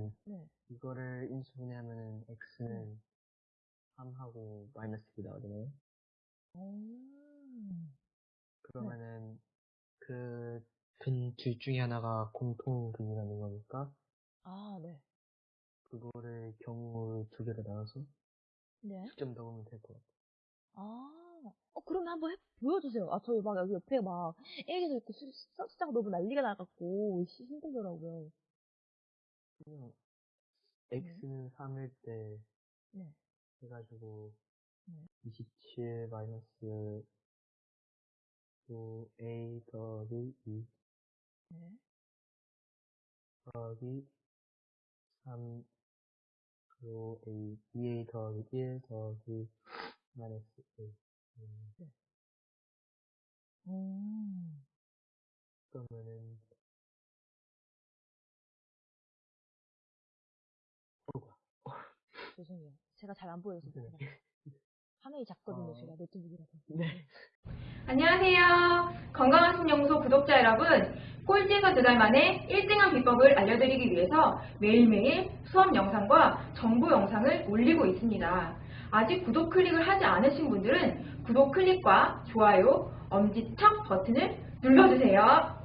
그러면은 네. 이거를 인수분해하면은 x는 3하고 마이너스 2 나오잖아요. 오. 그러면은 그근둘 중에 하나가 공통근이라는 거니까 아, 네. 그거를 경우 두 개로 나눠서 네. 숙점 넣으면 될 것 같아요. 아, 어, 그러면 한번 해, 보여주세요. 아, 저희 막 여기 옆에 막 일기도 있고 숫자가 너무 난리가 나갖고 시- 힘들더라고요. 그냥 x는 3일 때 네. 해가지고 네. 27 마이너스 5a 더하기 2 네. 더하기 3 5a 2a 더하기 1 더하기 마이너스 1 음, 음. 그러면은 죄송해요. 제가 잘 안 보여서. 네. 제가 화면이 작거든요, 어. 제가 노트북이라서. 네. 안녕하세요. 건강한 신연구소 구독자 여러분. 꼴찌에서 두 달 만에 1등한 비법을 알려드리기 위해서 매일매일 수업 영상과 정보 영상을 올리고 있습니다. 아직 구독 클릭을 하지 않으신 분들은 구독 클릭과 좋아요, 엄지척 버튼을 눌러주세요.